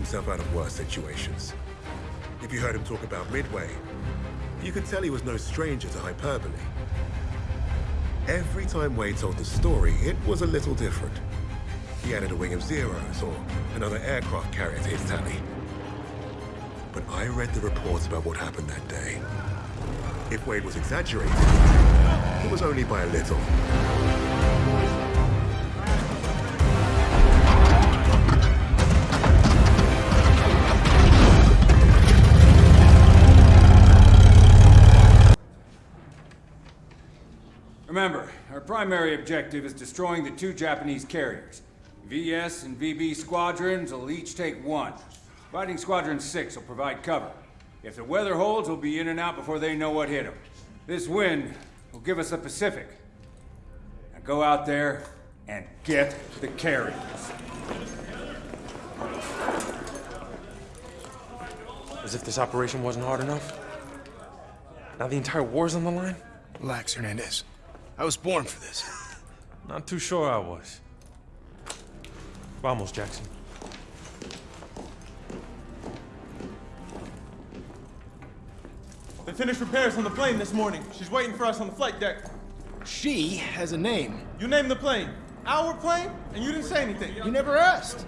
Himself out of worse situations. If you heard him talk about Midway, you could tell he was no stranger to hyperbole. Every time Wade told the story, it was a little different. He added a wing of Zeros or another aircraft carrier to his tally. But I read the reports about what happened that day. If Wade was exaggerating, it was only by a little. Primary objective is destroying the two Japanese carriers. VS and VB squadrons will each take one. Fighting Squadron 6 will provide cover. If the weather holds, we'll be in and out before they know what hit them. This wind will give us the Pacific. Now go out there and get the carriers. As if this operation wasn't hard enough. Now the entire war's on the line? Relax, Hernandez. I was born for this. Not too sure I was. Vamos, Jackson. They finished repairs on the plane this morning. She's waiting for us on the flight deck. She has a name. You named the plane. Our plane? And you didn't say anything. You never asked.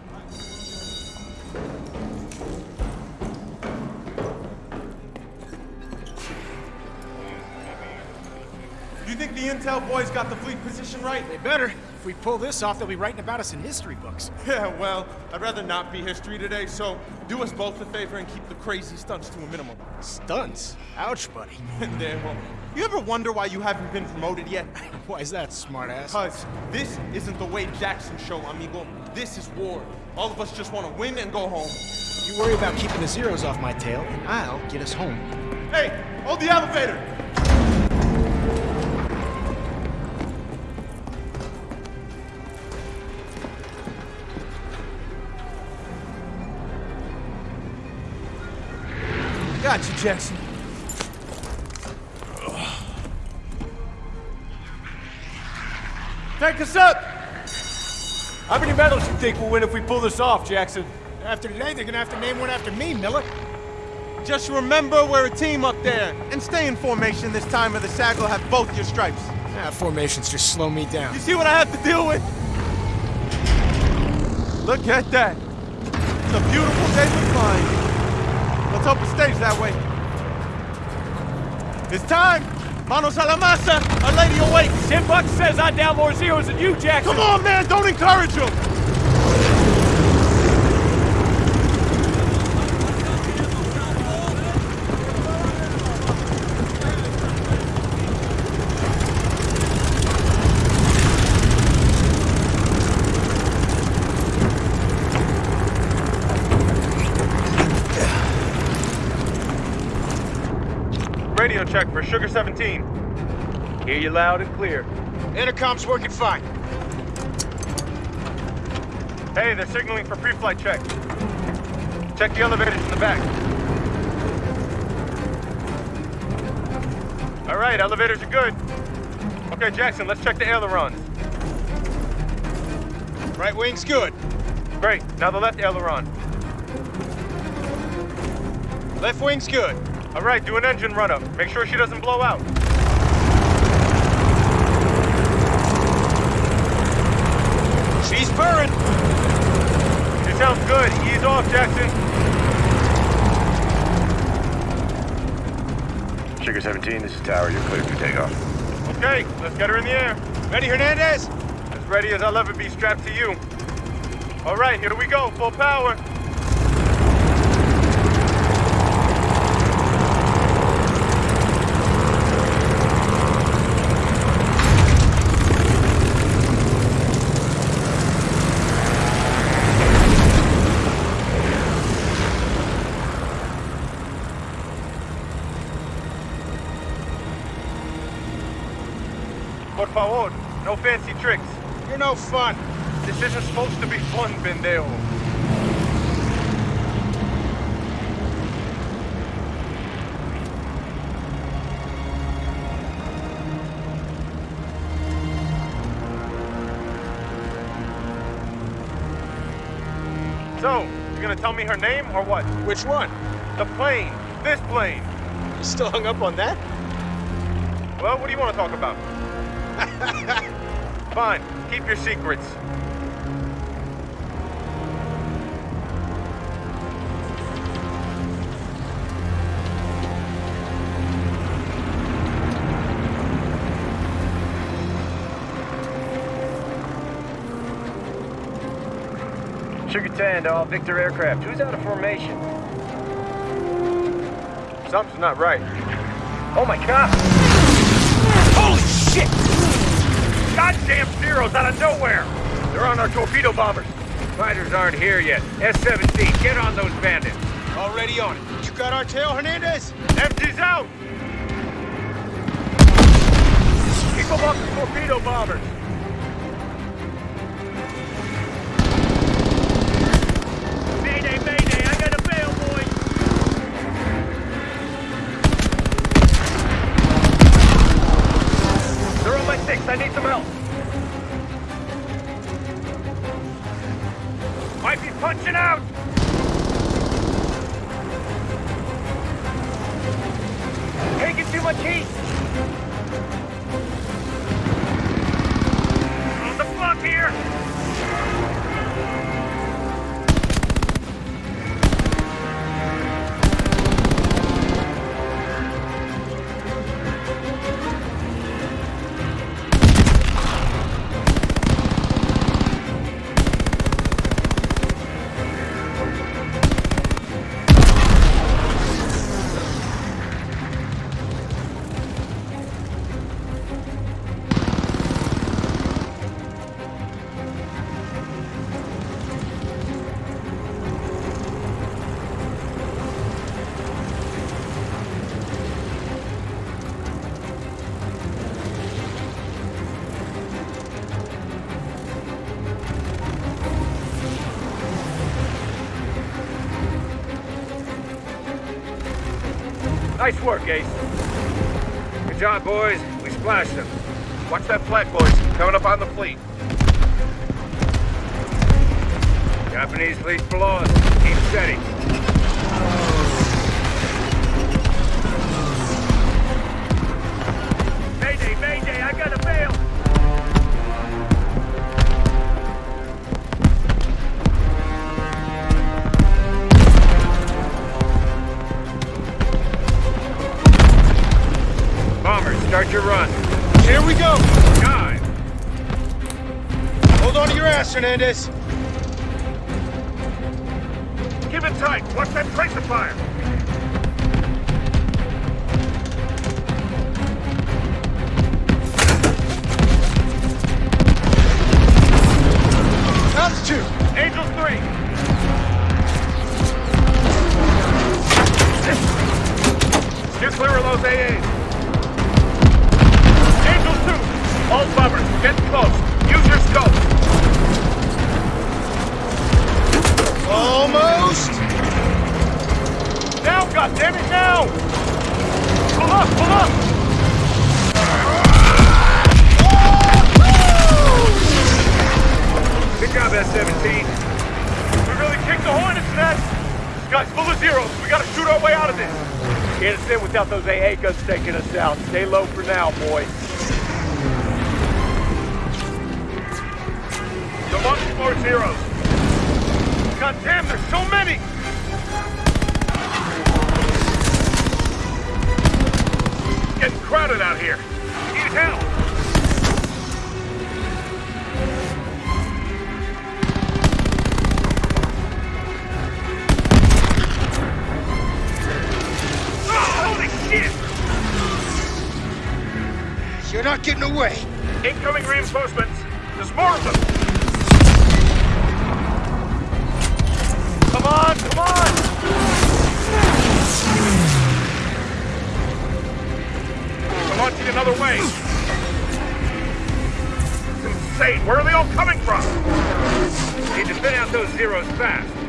The intel boys got the fleet position right? They better. If we pull this off, they'll be writing about us in history books. Yeah, well, I'd rather not be history today, so do us both a favor and keep the crazy stunts to a minimum. Stunts? Ouch, buddy. Pendejo. You ever wonder why you haven't been promoted yet? Why is that, smartass? Because this isn't the Wade Jackson show, amigo. This is war. All of us just want to win and go home. You worry about keeping the zeros off my tail, and I'll get us home. Hey, hold the elevator! Jackson. Take us up! How many medals you think we'll win if we pull this off, Jackson? After today, they're gonna have to name one after me, Miller. Just remember we're a team up there. And stay in formation this time or the CAG will have both your stripes. Ah, formations just slow me down. You see what I have to deal with? Look at that. It's a beautiful day for flying. Let's hope it stays that way. It's time! Manos a la masa! Our Lady awakes! Ten bucks says I down more zeros than you, Jackson! Come on, man! Don't encourage him! Radio check for Sugar 17. Hear you loud and clear. Intercom's working fine. Hey, they're signaling for pre-flight check. Check the elevators in the back. All right, elevators are good. Okay, Jackson, let's check the ailerons. Right wing's good. Great, now the left aileron. Left wing's good. All right, do an engine run-up. Make sure she doesn't blow out. She's purring. She sounds good. Ease off, Jackson. Sugar 17, this is Tower. You're cleared for takeoff. Okay, let's get her in the air. Ready, Hernandez? As ready as I'll ever be strapped to you. All right, here we go. Full power. Por favor, no fancy tricks. You're no fun. This isn't supposed to be fun, pendejo. So, You gonna tell me her name or what? Which one? The plane. This plane. You still hung up on that? Well, what do you want to talk about? Fine. Keep your secrets. Sugar 10 to all Victor aircraft. Who's out of formation? Something's not right. Oh my god! Holy shit! Goddamn Zeros out of nowhere! They're on our torpedo bombers. Fighters aren't here yet. S-17, get on those bandits. Already on it. You got our tail, Hernandez? Empties out! Keep them off the torpedo bombers. Work, Ace. Good job, boys. We splashed them. Watch that flag, boys. Coming up on the fleet. Japanese fleet below us. Keep steady. Hernandez. We really kicked the hornet's nest! This guy's full of zeros. We gotta shoot our way out of this. Can't stand without those AA guns taking us out. Stay low for now, boys. Come on, more zeros. God damn, there's so many! Getting crowded out here. Need help. You're not getting away. Incoming reinforcements. There's more of them. Come on, come on! I'm launching another way. It's insane. Where are they all coming from? Need to thin out those zeros fast.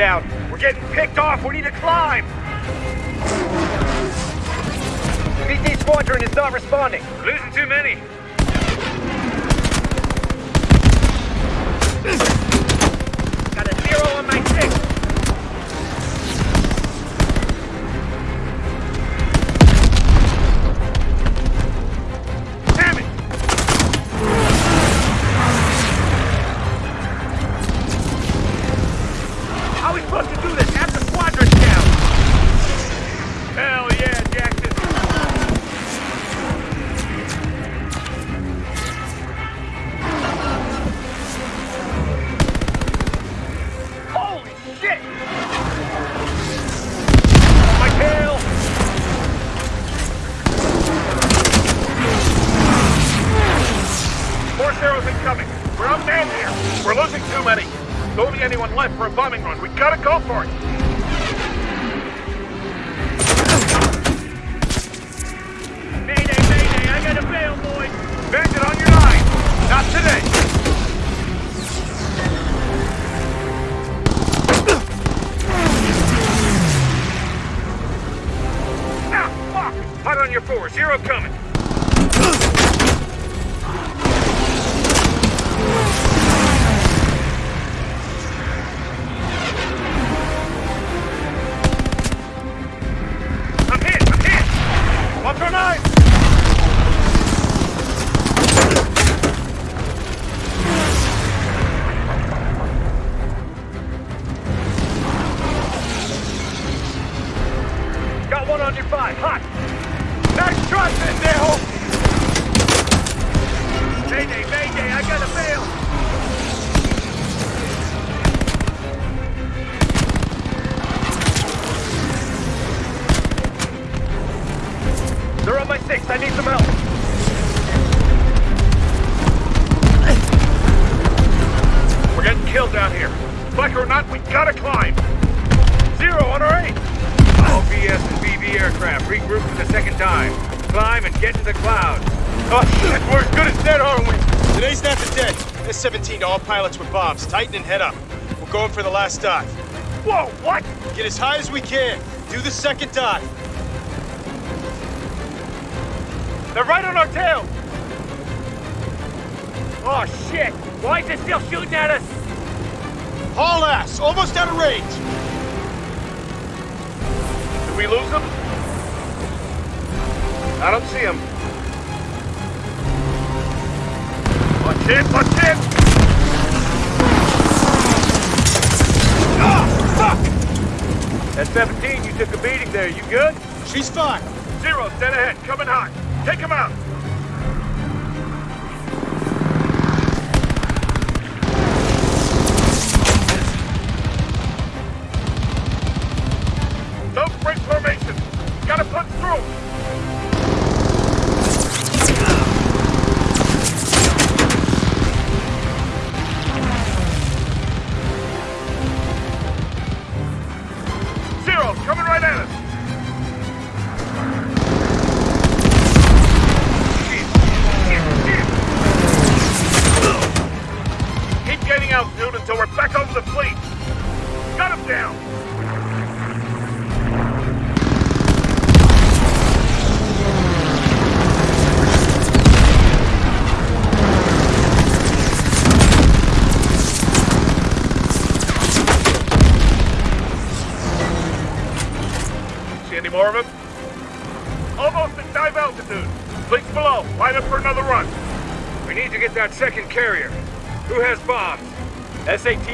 Down. We're getting picked off. We need to climb. VT squadron is not responding. Losing too many. To do this? With bombs. Tighten and head up. We're going for the last dive. Whoa, what? Get as high as we can. Do the second dive. They're right on our tail. Oh, shit. Why is it still shooting at us? Haul ass. Almost out of range. Did we lose them? I don't see them. Watch it, watch it! Fuck! At 17, you took a beating there. You good? She's fine. Zero, dead ahead, coming hot. Take him out.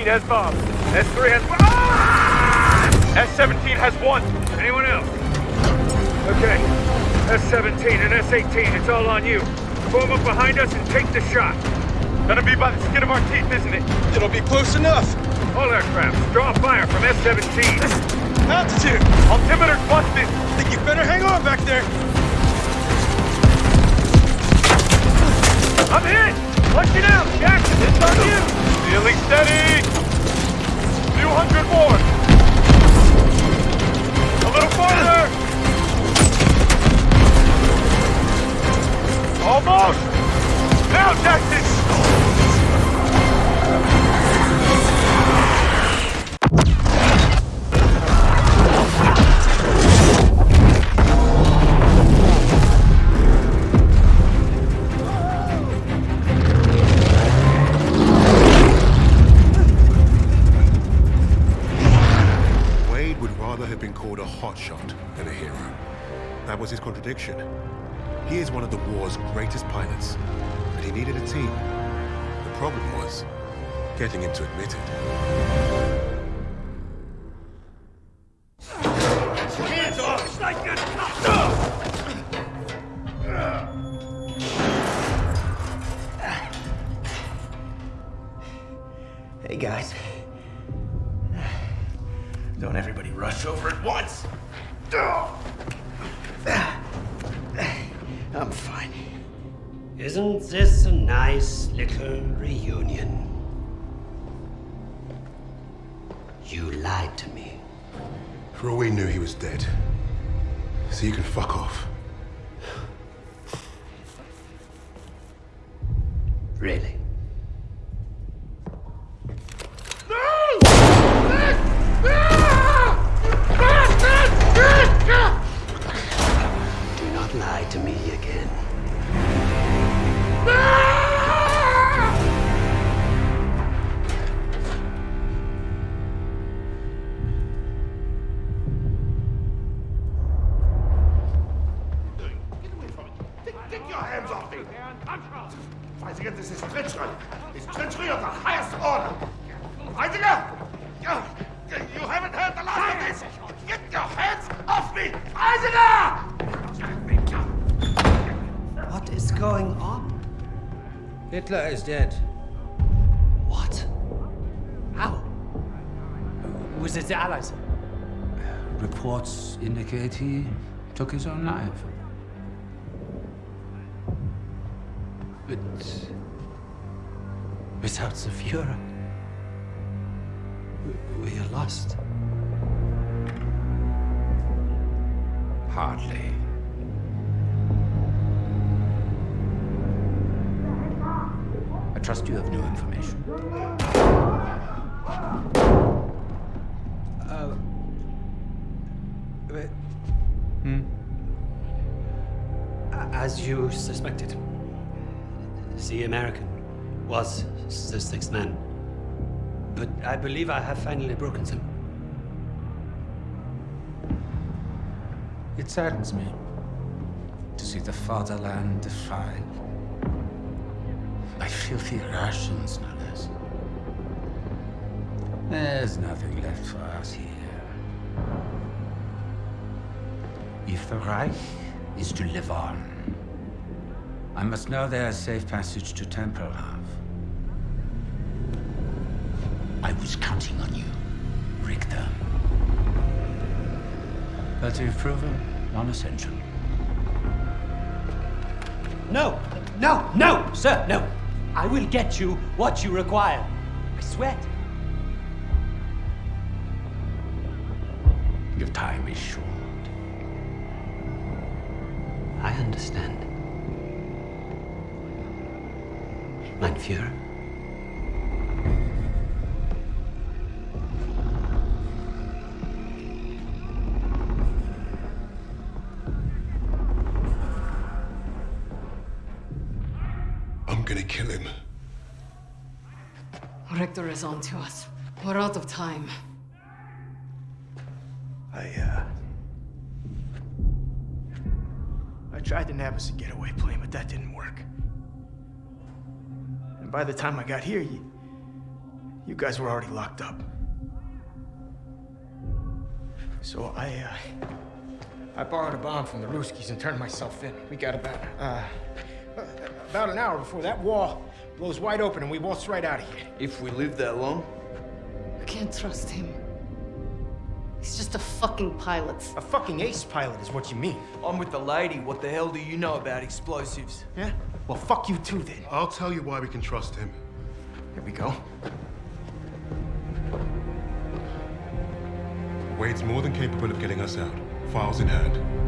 S-18 has bombs. S-3 has... Ah! S-17 has one. Anyone else? Okay. S-17 and S-18, it's all on you. Form up behind us and take the shot. Gonna be by the skin of our teeth, isn't it? It'll be close enough. All aircraft, draw fire from S-17. Altitude. Altimeter's busted. Think you better hang on back there. I'm hit! Punch it out! Jackson, it's on you! Feeling steady! 200 more! A little farther! Almost! Now, Jackson! Contradiction. He is one of the war's greatest pilots, but he needed a team. The problem was getting him to admit it. Lie to me again. Ah! Hitler is dead. What? How? Was it the Allies? Reports indicate he took his own life. But without the Fuhrer, we- we are lost. Hardly. Trust you have new information. Uh. Hmm? As you suspected, the American was the sixth man. But I believe I have finally broken them. It saddens me to see the fatherland defiled by filthy Russians, no less. There's nothing left for us here. If the Reich is to live on, I must know there's a safe passage to Tempelhof. I was counting on you, Richter. But you've proven non-essential. No! No! No! Sir, no! I will get you what you require. I swear. Your time is short. I understand. Mein Führer. Richter is on to us. We're out of time. I, uh... I tried to nab us a getaway plane, but that didn't work. And by the time I got here, you... You guys were already locked up. So I, uh... I borrowed a bomb from the Ruskies and turned myself in. We got about, uh... About an hour before that wall blows wide open and we waltz right out of here. If we live that long? I can't trust him. He's just a fucking pilot. A fucking ace pilot is what you mean. I'm with the lady. What the hell do you know about explosives? Yeah? Well, fuck you too, then. I'll tell you why we can trust him. Here we go. Wade's more than capable of getting us out. Files in hand.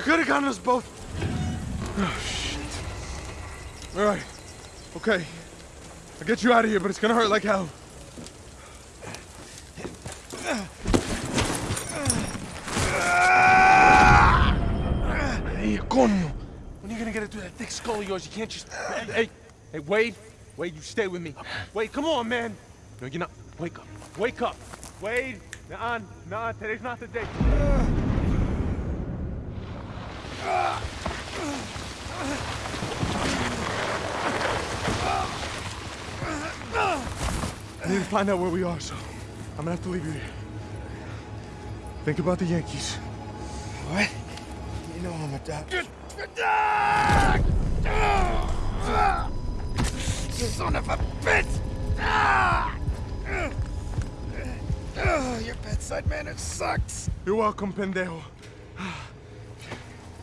You could have gotten us both. Oh, shit. All right. Okay. I'll get you out of here, but it's gonna hurt like hell. Hey, coño. When are you gonna get it through that thick skull of yours? You can't just... Hey, hey, hey, Wade. Wade, you stay with me. Wade, come on, man. No, you're not. Wake up. Wake up. Wade. Nah, nah, today's not the day. I need to find out where we are, so I'm gonna have to leave you here. Think about the Yankees. What? You know I'm a doctor. Son of a bitch! Oh, your bedside manner sucks. You're welcome, pendejo.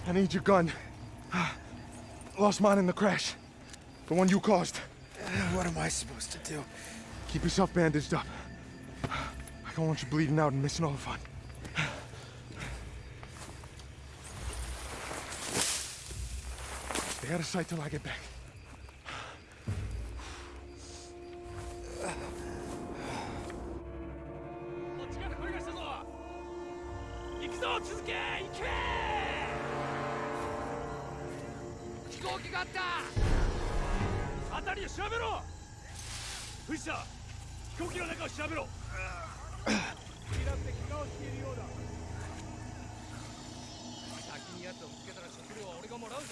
I need your gun. Lost mine in the crash. The one you caused. What am I supposed to do? Keep yourself bandaged up. I don't want you bleeding out and missing all the fun. Stay out of sight till I get back. 攻撃があった辺りを調べろ。藤田飛行機の中を調べろ。先に奴を見つけたら食料は俺がもらうぞ。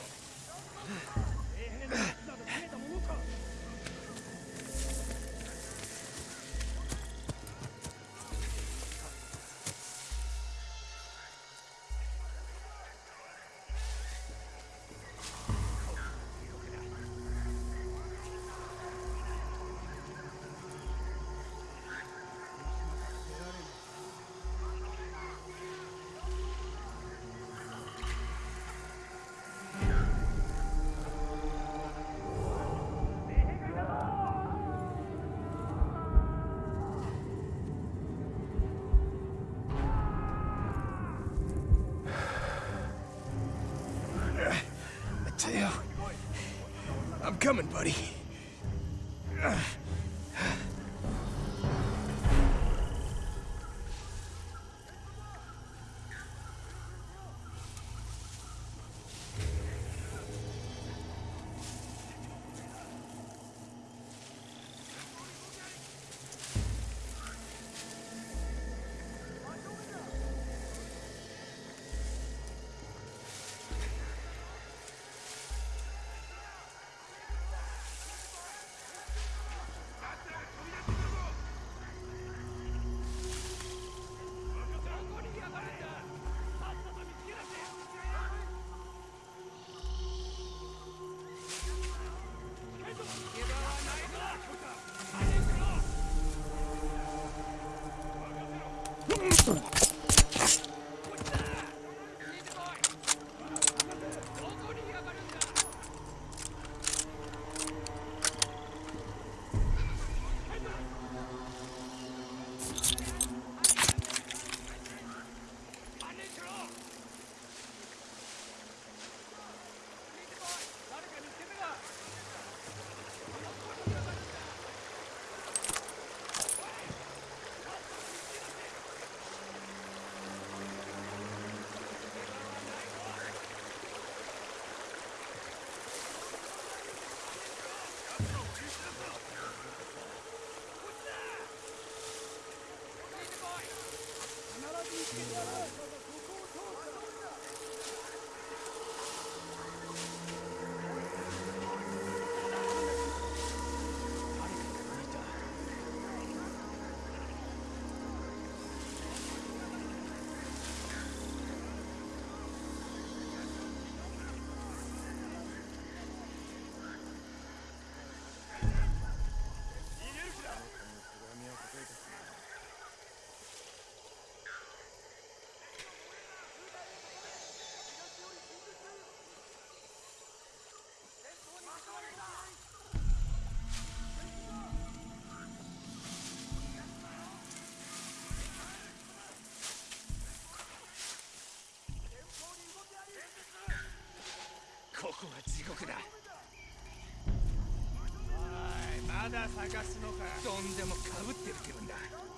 Coming, buddy. ここは地獄だ。おいまだ探すのか。どんでもかぶってる気分だ「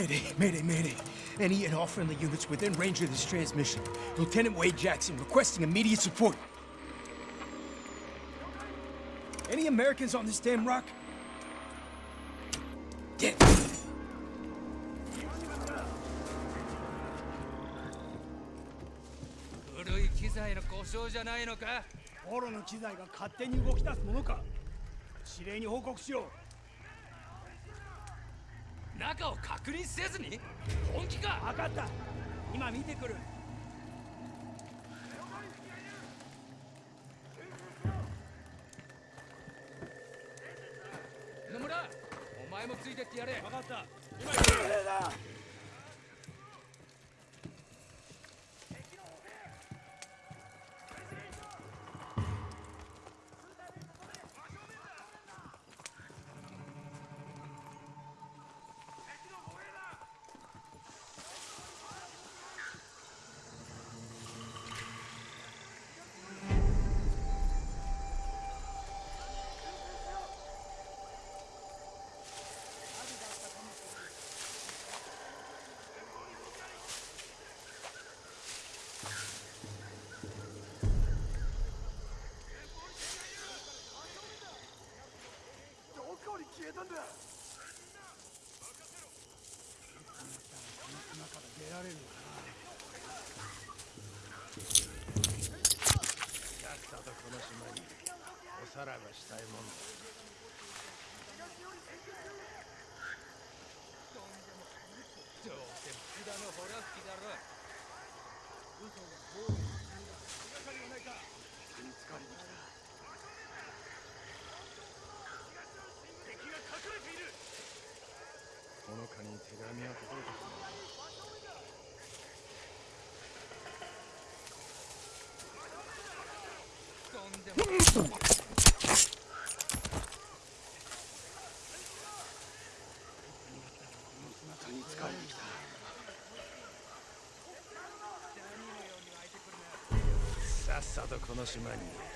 Mayday, Mayday, Mayday. Any and all friendly units within range of this transmission. Lieutenant Wade Jackson requesting immediate support. Any Americans on this damn rock? Get. 古い機材の故障じゃないのかポロの機材が勝手に動き出すものか指令に報告しよ中を確認せずに？本気か？分かった。今見てくる。野村お前もついてってやれ。分かった。今だこに消えたんだ中から出られる。のかさっさとこの島におさらばしたいもんだどうせ福田のほら吹きだろ嘘が暴力手がかりはないか見つかりましたれているほのかに手紙は届かたとんでもさっさとこの島に。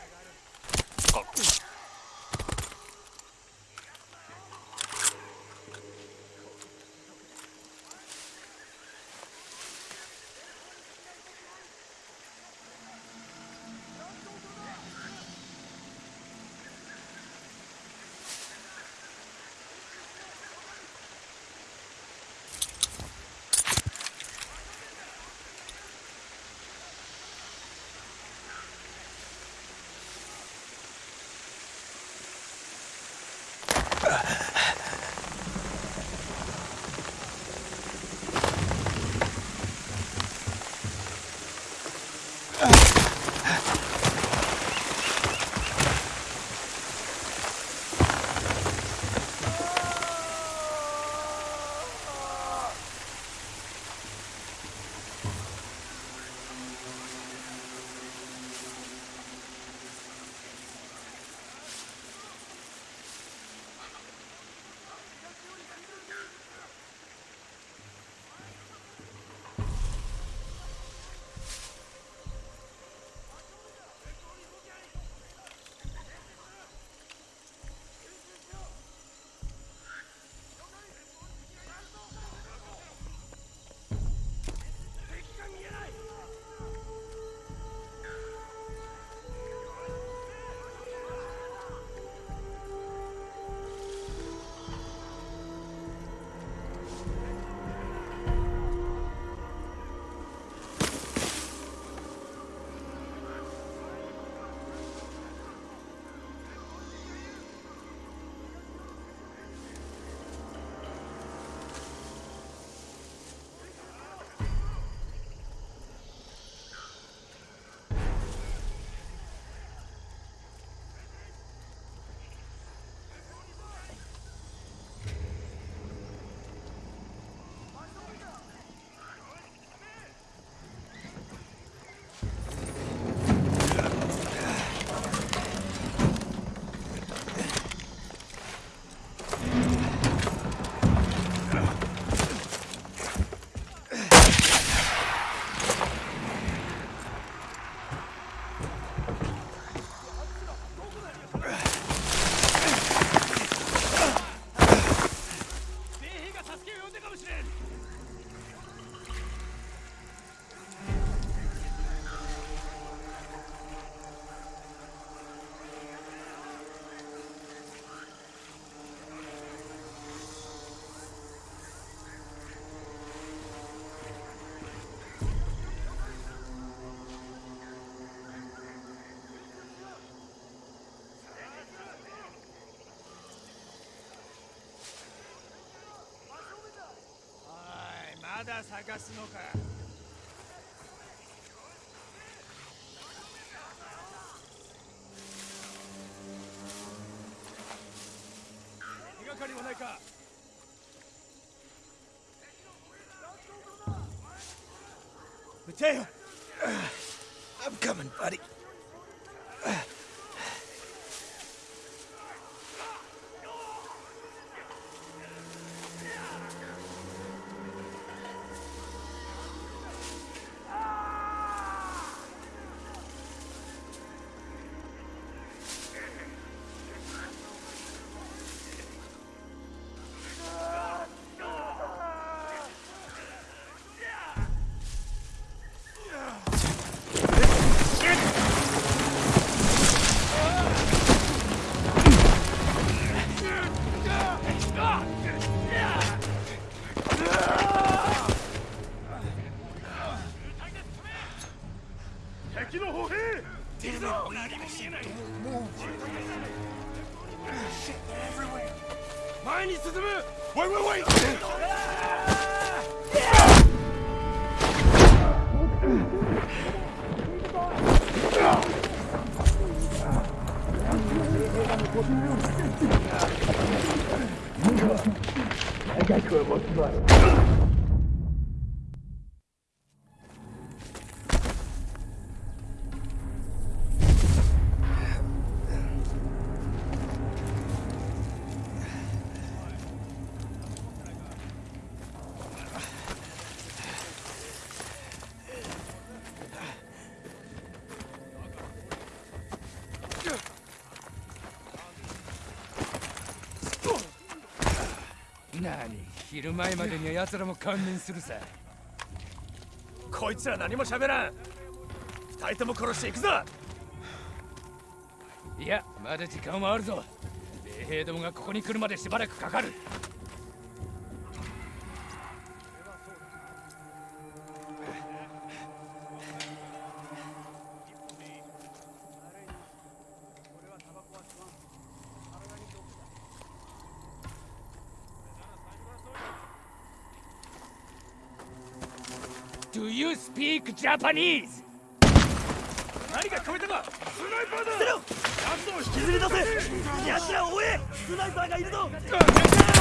だ探すのか。手がかりはないか。何？昼前までには奴らも観念するさ。こいつら何も喋らん。二人とも殺していくぞ。いやまだ時間はあるぞ。米兵どもがここに来るまでしばらくかかる speak Japanese? 何か聞こえたかスナイパーだ。捨てろ奴を引きずり出せ。奴らを追え。スナイパーがいるぞ「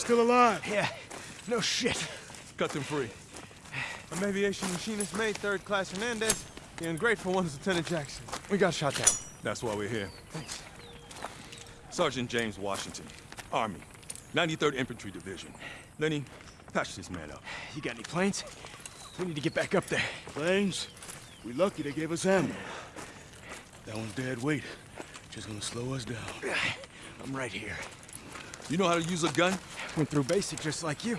still alive. Yeah, no shit. Cut them free. I'm aviation machinist mate, third class Hernandez. The ungrateful one's Lieutenant Jackson. We got shot down. That's why we're here. Thanks. Sergeant James Washington, Army, 93rd Infantry Division. Lenny, patch this man up. You got any planes? We need to get back up there. Planes? We lucky they gave us ammo. That one's dead weight. Just gonna slow us down. I'm right here. You know how to use a gun? Went through basic just like you.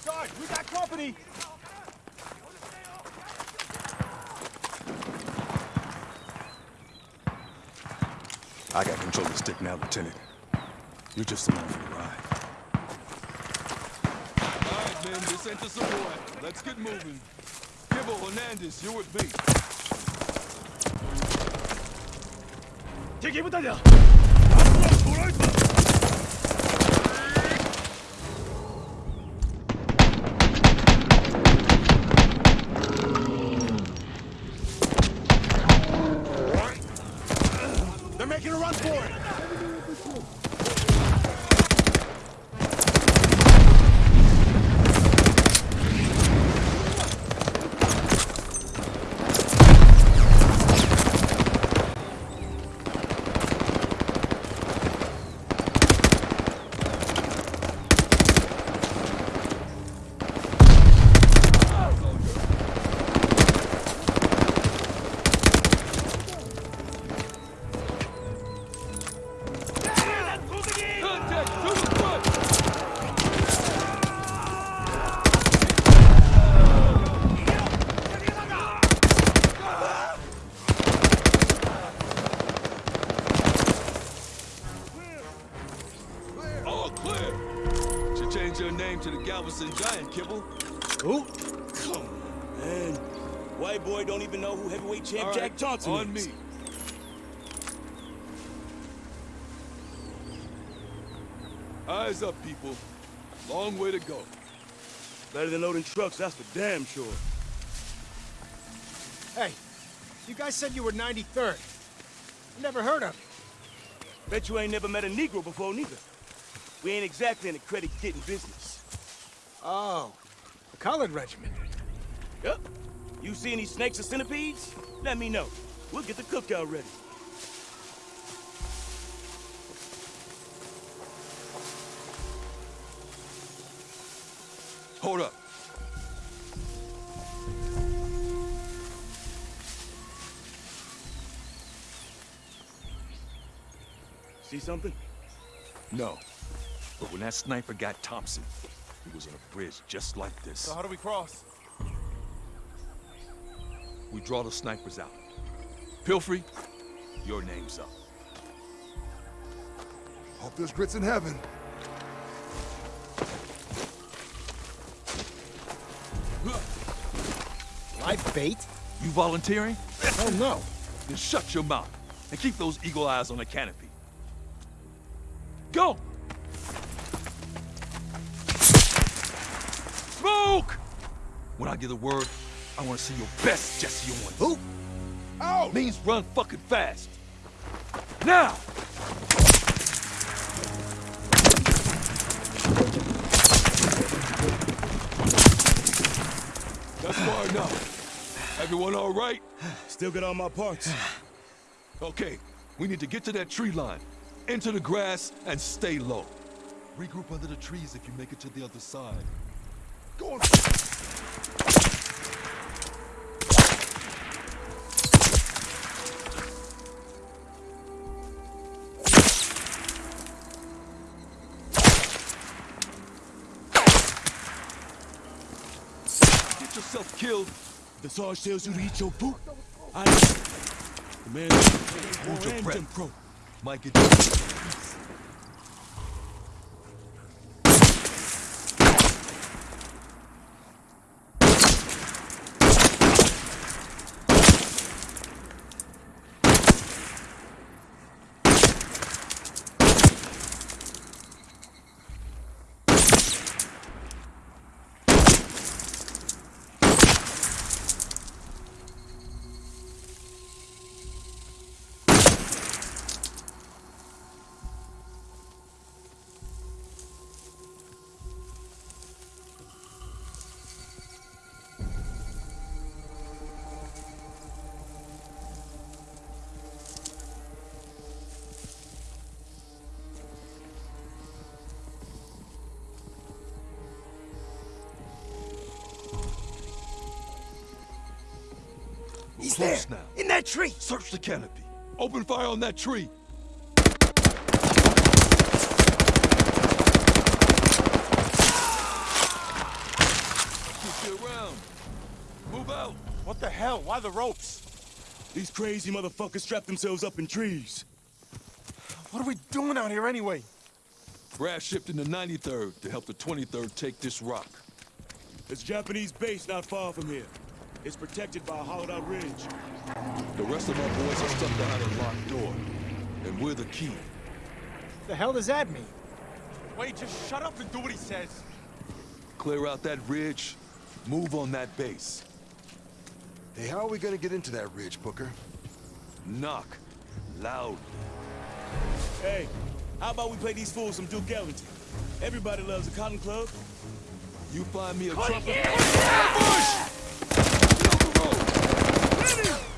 Sarge, we got company! I got control of the stick now, Lieutenant. You're just along for the ride. All right, men, this ain't the support. Let's get moving. Gibbo, Hernandez, you with me. Take him, Talia! People. Long way to go. Better than loading trucks, that's for damn sure. Hey, you guys said you were 93rd. Never heard of you. Bet you ain't never met a Negro before, neither. We ain't exactly in the credit-getting business. Oh, the colored regiment. Yep. You see any snakes or centipedes? Let me know. We'll get the cookout ready. Hold up. See something? No. But when that sniper got Thompson, he was on a bridge just like this. So how do we cross? We draw the snipers out. Pelfrey, your name's up. Hope there's grits in heaven. Live bait? You volunteering? Oh, no. Then shut your mouth and keep those eagle eyes on the canopy. Go! Smoke! When I give the word, I want to see your best Jesse Owens. Who? Oh! Means run fucking fast. Now! That's far enough. Everyone all right? Still got all my parts. Okay, we need to get to that tree line, into the grass, and stay low. Regroup under the trees if you make it to the other side. Go on. Get yourself killed. The Sarge tells you to eat your poop. I know. The man Hold your breath. Jim Crow. Might get you. He's Close there, now. in that tree. Search the canopy. Open fire on that tree. You around. Move out. What the hell? Why the ropes? These crazy motherfuckers strap themselves up in trees. What are we doing out here anyway? Brass shipped in the 93rd to help the 23rd take this rock. There's a Japanese base not far from here. It's protected by a hollowed-out ridge. The rest of our boys are stuck behind a locked door. And we're the key. The hell does that mean? Wait, just shut up and do what he says. Clear out that ridge. Move on that base. Hey, how are we gonna get into that ridge, Booker? Knock. Loud. Hey, how about we play these fools some Duke Ellington? Everybody loves a cotton club. You find me a oh, trumpet. it! Ambush! Get! Fuck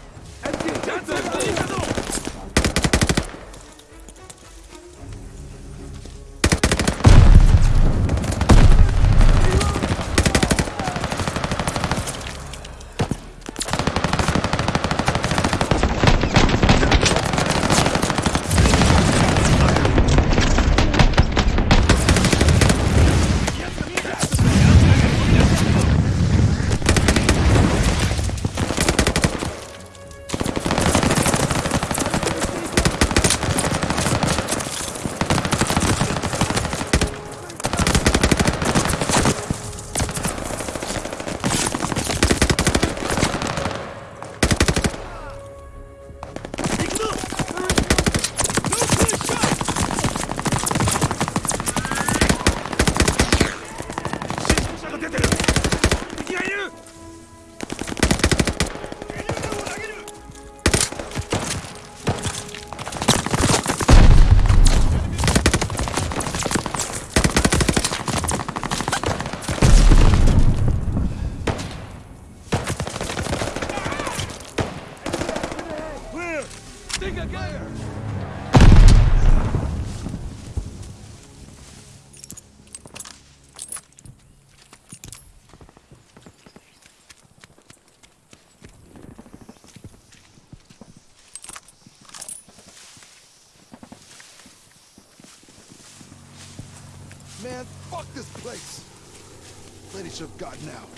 Lady should have gotten out.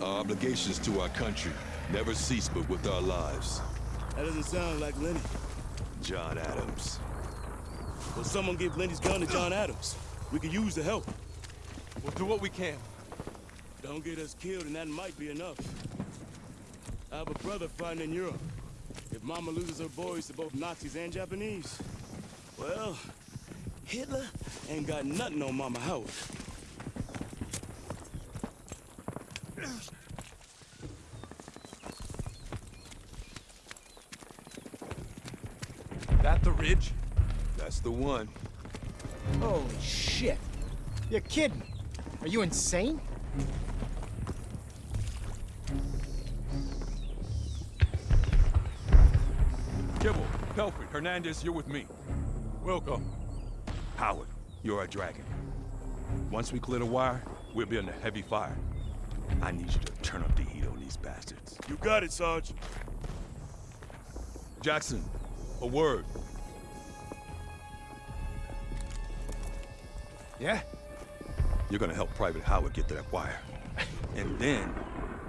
Our obligations to our country never cease but with our lives. That doesn't sound like Lenny. John Adams. Well, someone give Lenny's gun to John Adams. We could use the help. We'll do what we can. Don't get us killed, and that might be enough. I have a brother fighting in Europe. If Mama loses her boys to both Nazis and Japanese, well, Hitler ain't got nothing on Mama Howard. That the ridge? That's the one. Holy shit. You're kidding. Are you insane? Kibble, Pelfrey, Hernandez, you're with me. Welcome. Howard, you're a dragon. Once we clear the wire, we'll be under heavy fire. I need you to turn up the heat on these bastards. You got it, Sarge. Jackson, a word. Yeah? You're gonna help Private Howard get to that wire. And then,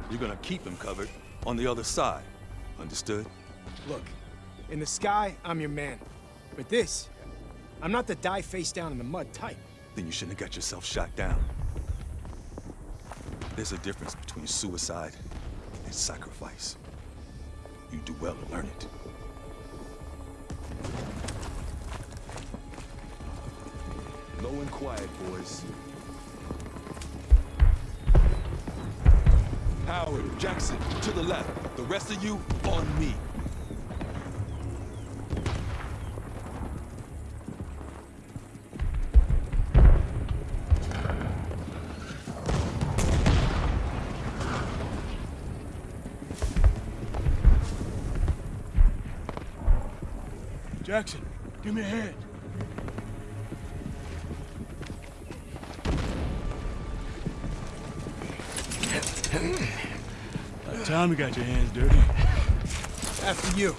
you're gonna keep him covered on the other side. Understood? Look, in the sky, I'm your man. But this, I'm not the die face down in the mud type. Then you shouldn't have got yourself shot down. There's a difference between suicide and sacrifice. You do well to learn it. Low and quiet, boys. Howard, Jackson, to the left. The rest of you, on me. Give me a hand. About time you got your hands dirty. After you.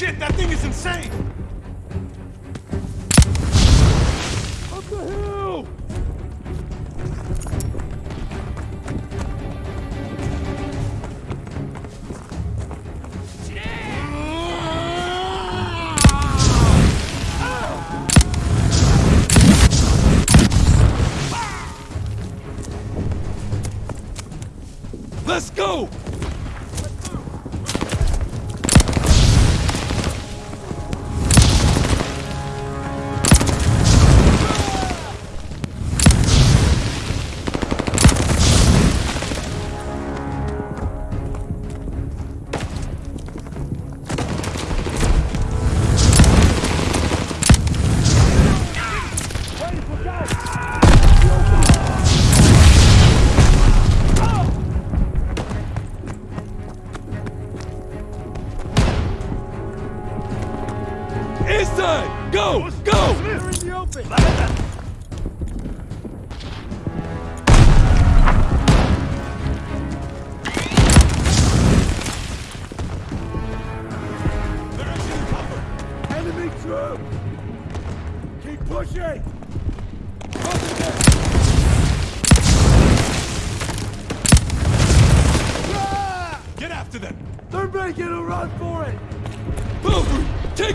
Shit, that thing is insane!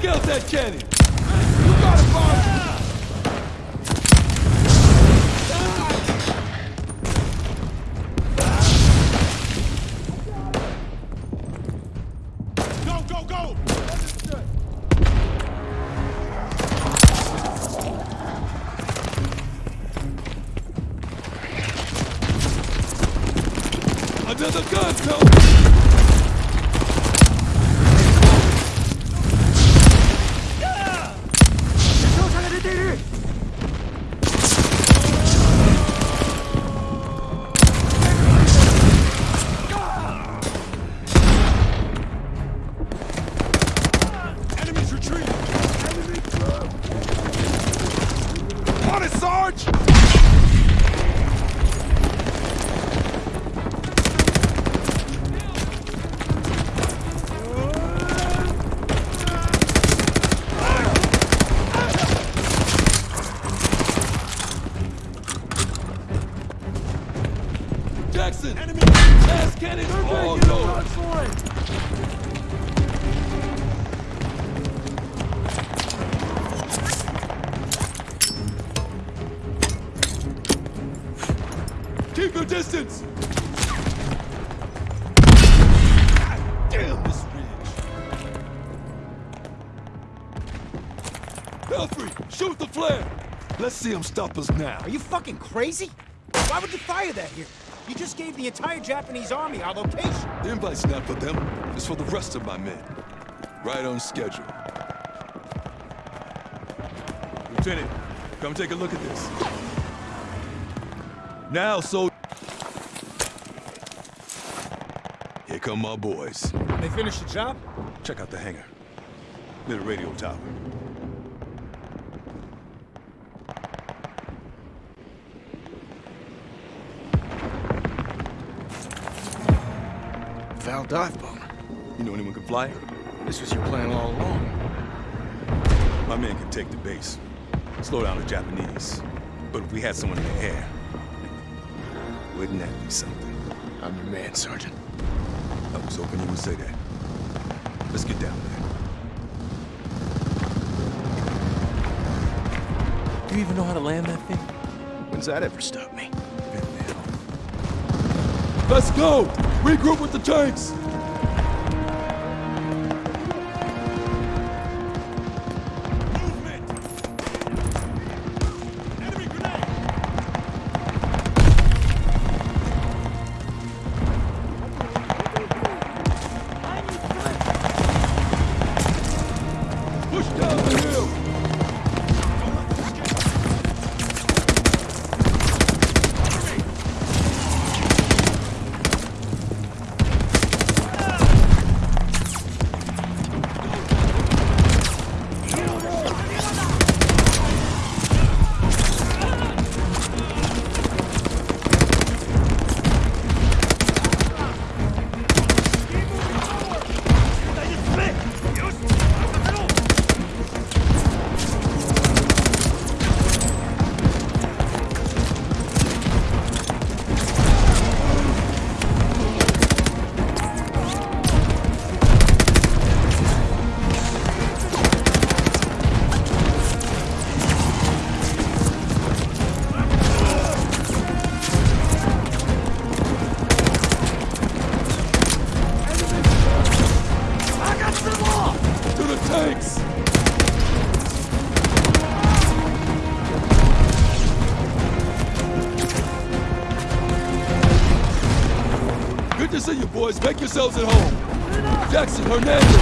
Out that cannon! You got it, go! Another gun, Pelfrey! See him stop us now. Are you fucking crazy? Why would you fire that here? You just gave the entire Japanese army our location. The invite's not for them, it's for the rest of my men. Right on schedule. Lieutenant, come take a look at this. Now, so... Here come my boys. They finished the job? Check out the hangar. Near the radio tower. Fly it? This was your plan all along. My men can take the base. Slow down the Japanese. But if we had someone in the air, wouldn't that be something? I'm your man, Sergeant. I was hoping you would say that. Let's get down there. Do you even know how to land that thing? When's that ever stopped me? Let's go! Regroup with the tanks! Yourselves at home. Jackson, Hernandez,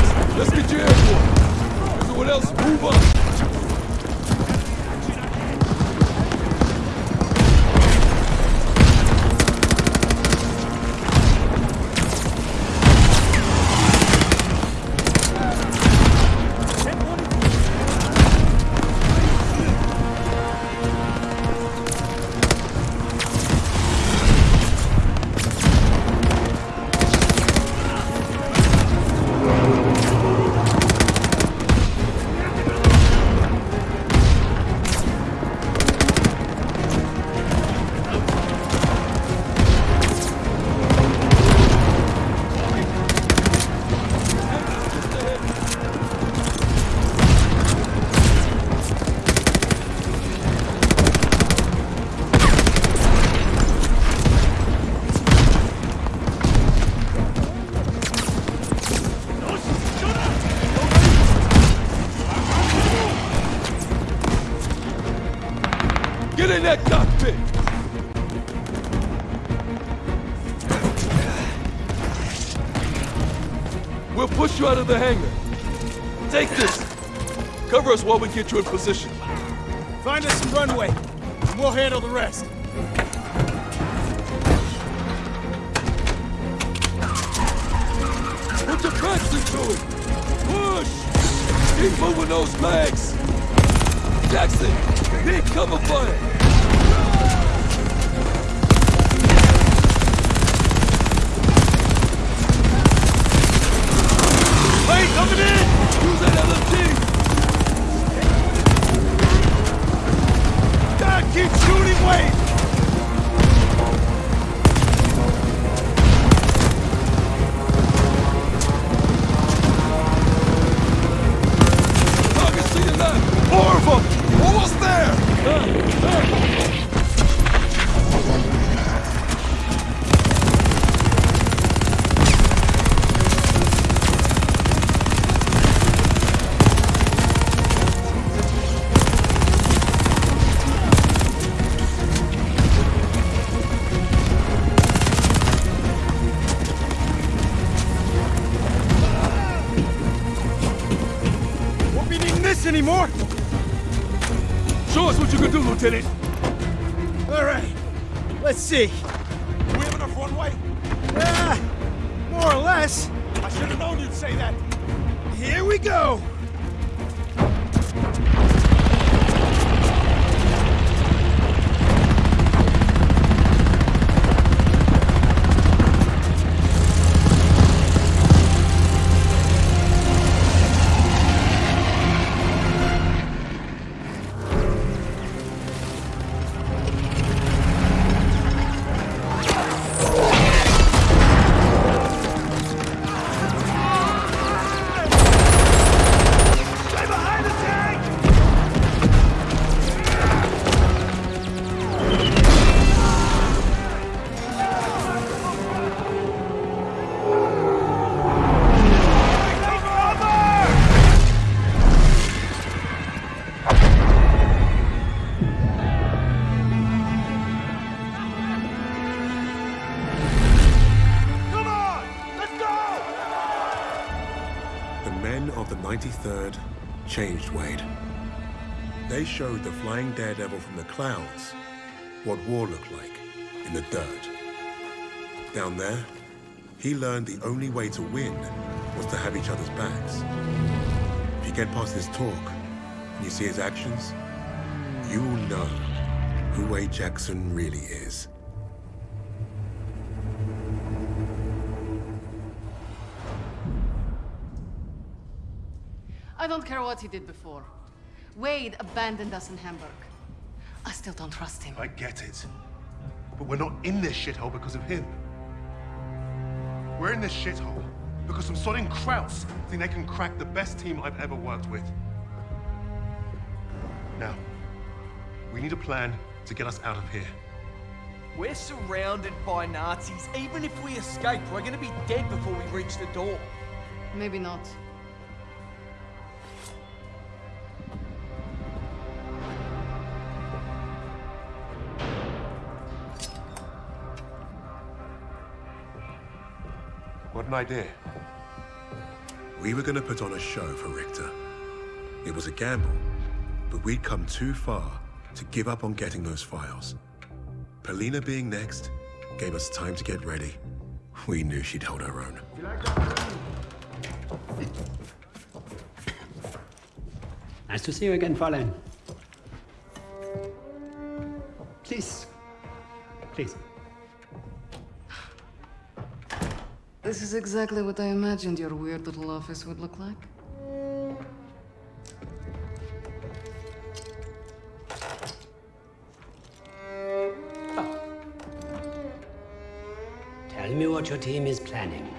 get you in position. Flying daredevil from the clouds what war looked like in the dirt. Down there, he learned the only way to win was to have each other's backs. If you get past his talk and you see his actions, you will know who Wade Jackson really is. I don't care what he did before. Wade abandoned us in Hamburg. I still don't trust him. I get it. But we're not in this shithole because of him. We're in this shithole because some sodding Krauts think they can crack the best team I've ever worked with. Now, we need a plan to get us out of here. We're surrounded by Nazis. Even if we escape, we're gonna be dead before we reach the door. Maybe not. An idea. We were going to put on a show for Richter. It was a gamble, but we'd come too far to give up on getting those files. Polina being next gave us time to get ready. We knew she'd hold her own. Nice to see you again, Fräulein. Please. Please. This is exactly what I imagined your weird little office would look like. Tell me what your team is planning.